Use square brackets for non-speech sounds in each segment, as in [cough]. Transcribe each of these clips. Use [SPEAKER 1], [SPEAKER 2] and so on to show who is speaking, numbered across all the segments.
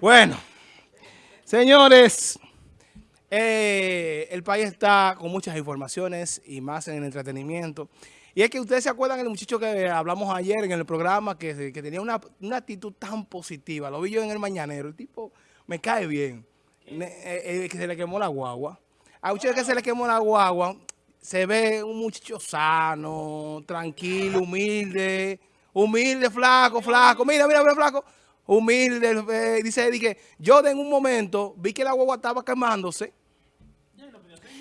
[SPEAKER 1] Bueno, señores, eh, el país está con muchas informaciones y más en el entretenimiento. Y es que ustedes se acuerdan del muchacho que hablamos ayer en el programa que, tenía una, actitud tan positiva. Lo vi yo en el mañanero. El tipo me cae bien. Eh, eh, que se le quemó la guagua. A muchacho que se le quemó la guagua, se ve un muchacho sano, tranquilo, humilde, humilde, flaco, flaco. Mira, mira, mira, flaco humilde, eh, dice que yo en un momento vi que la guagua estaba quemándose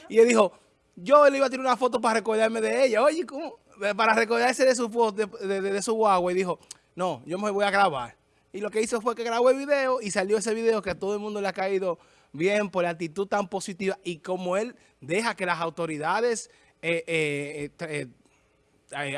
[SPEAKER 1] y él dijo, yo le iba a tirar una foto para recordarme de ella. Oye, ¿cómo? Para recordarse de su foto, de, su guagua. Y dijo, no, yo me voy a grabar. Y lo que hizo fue que grabó el video y salió ese video que a todo el mundo le ha caído bien por la actitud tan positiva. Y como él deja que las autoridades eh, eh, eh,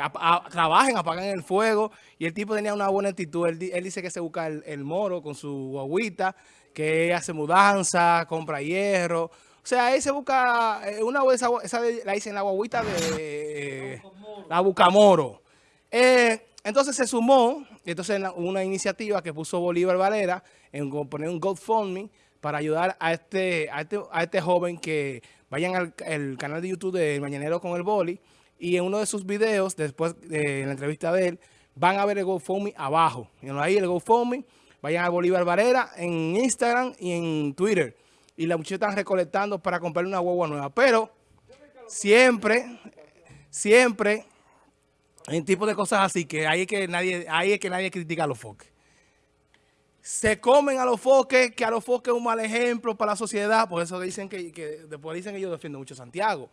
[SPEAKER 1] trabajen, apagan el fuego. Y el tipo tenía una buena actitud. Él, dice que se busca el, moro con su guaguita, que hace mudanza, compra hierro. O sea, él se busca eh, una esa, esa la hice en la guaguita de la Bucamoro. Eh, entonces se sumó, entonces una iniciativa que puso Bolívar Valera en poner un GoFundMe para ayudar a este, a este, a este joven que vayan al canal de YouTube de Mañanero con el Boli y en uno de sus videos, después de la entrevista de él, van a ver el GoFundMe abajo. Ahí el GoFundMe, vayan a Bolívar Varela en Instagram y en Twitter. Y la muchacha están recolectando para comprarle una guagua nueva. Pero siempre, siempre, en tipo de cosas así, que ahí es que nadie, ahí es que nadie critica a los foques. Se comen a los foques, que a los foques es un mal ejemplo para la sociedad. Por eso dicen que, que después dicen que yo defiendo mucho a Santiago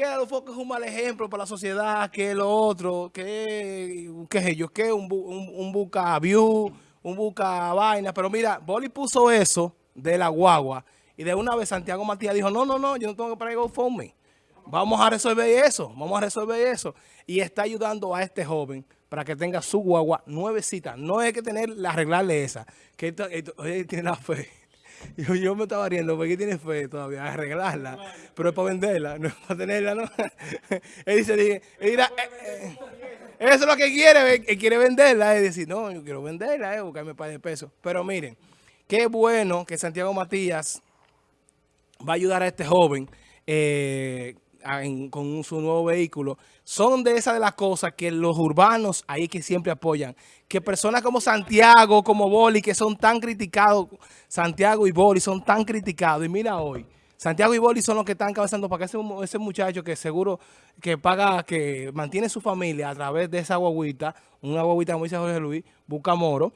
[SPEAKER 1] que a los focos es un mal ejemplo para la sociedad, que lo otro, que, qué es ellos, que un, un, un buca view, un buca vaina. Pero mira, Boli puso eso de la guagua y de una vez Santiago Matías dijo, no, no, no, yo no tengo que pagar GoFundMe. Vamos a resolver eso, vamos a resolver eso. Y está ayudando a este joven para que tenga su guagua nuevecita. No hay que tener, arreglarle esa, que tiene la fe. Yo, me estaba riendo porque tiene fe todavía arreglarla, pero es para venderla, no es para tenerla, ¿no? [laughs] él dice, él dirá, eh, eh, eso es lo que quiere, él quiere venderla, es decir, no, yo quiero venderla, eh, buscarme par de pesos. Pero miren, qué bueno que Santiago Matías va a ayudar a este joven eh, con su nuevo vehículo, son de esas de las cosas que los urbanos ahí que siempre apoyan. Que personas como Santiago, como Boli, que son tan criticados, Santiago y Boli son tan criticados. Y mira hoy, Santiago y Boli son los que están cabezando para que ese, muchacho que seguro que paga, que mantiene su familia a través de esa guaguita, una guaguita como dice Jorge Luis, busca moro,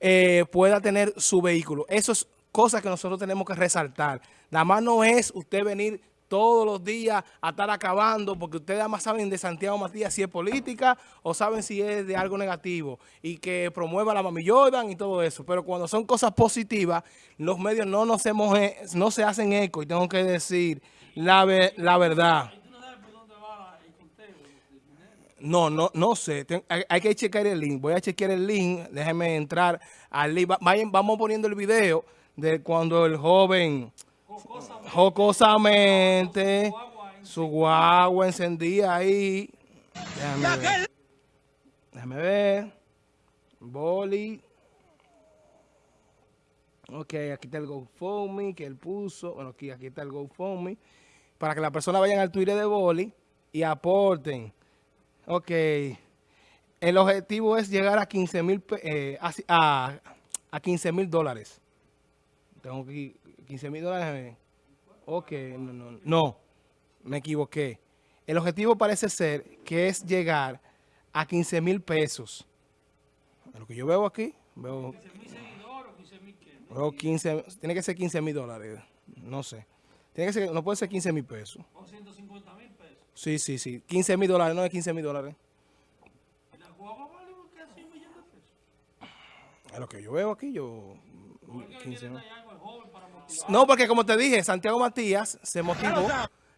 [SPEAKER 1] eh, pueda tener su vehículo. Eso es cosas que nosotros tenemos que resaltar. Nada más no es usted venir todos los días a estar acabando, porque ustedes además saben de Santiago Matías si es política o saben si es de algo negativo y que promueva la Mami Jordan y todo eso. Pero cuando son cosas positivas, los medios no, nos hemos, no se hacen eco y tengo que decir la, la verdad. No, no, no sé. hay, que checar el link. Voy a chequear el link. Déjenme entrar al link. vamos poniendo el video de cuando el joven jocosamente, su guagua encendía ahí. Déjame ver. Déjame ver. Boli. Ok, aquí está el GoFundMe que él puso. Bueno, aquí, aquí está el GoFundMe. Para que las personas vayan al Twitter de Boli y aporten. Ok. El objetivo es llegar a 15 mil eh, a, a 15 mil dólares. Tengo que 15 mil dólares. Ok, no, no, no, me equivoqué. El objetivo parece ser que es llegar a 15 mil pesos. Lo que yo veo aquí, veo... 15 tiene que ser 15 mil dólares, no sé. Tiene que ser, no puede ser 15 mil pesos. O 150 mil pesos. Sí, sí, sí. 15 mil dólares, no es 15 mil dólares. ¿La guagua vale casi un millón de pesos? Es lo que yo veo aquí, yo... 15 mil. No, porque como te dije, Santiago Matías se motivó.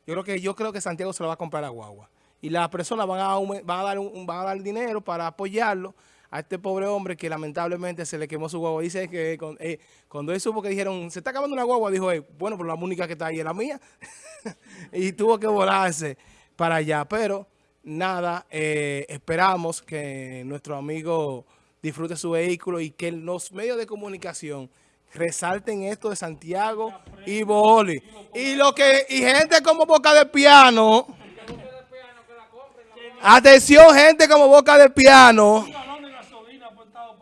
[SPEAKER 1] Yo creo que yo creo que Santiago se lo va a comprar a Guagua. Y las personas van a, dar, van a dar dinero para apoyarlo a este pobre hombre que lamentablemente se le quemó su guagua. Dice que eh, cuando él supo que dijeron, se está acabando una guagua, dijo, bueno, pero la única que está ahí es la mía. [laughs] y tuvo que volarse para allá. Pero nada, eh, esperamos que nuestro amigo disfrute su vehículo y que los medios de comunicación resalten esto de Santiago y Boli. Y lo que y gente como Boca de Piano. Atención, gente como Boca de Piano.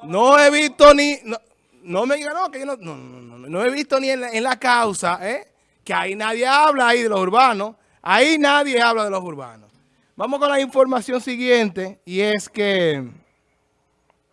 [SPEAKER 1] No he visto ni no, no me digan no, que yo no, no, no, he visto ni en la, en la causa, ¿eh? que ahí nadie habla ahí de los urbanos. Ahí nadie habla de los urbanos. Vamos con la información siguiente y es que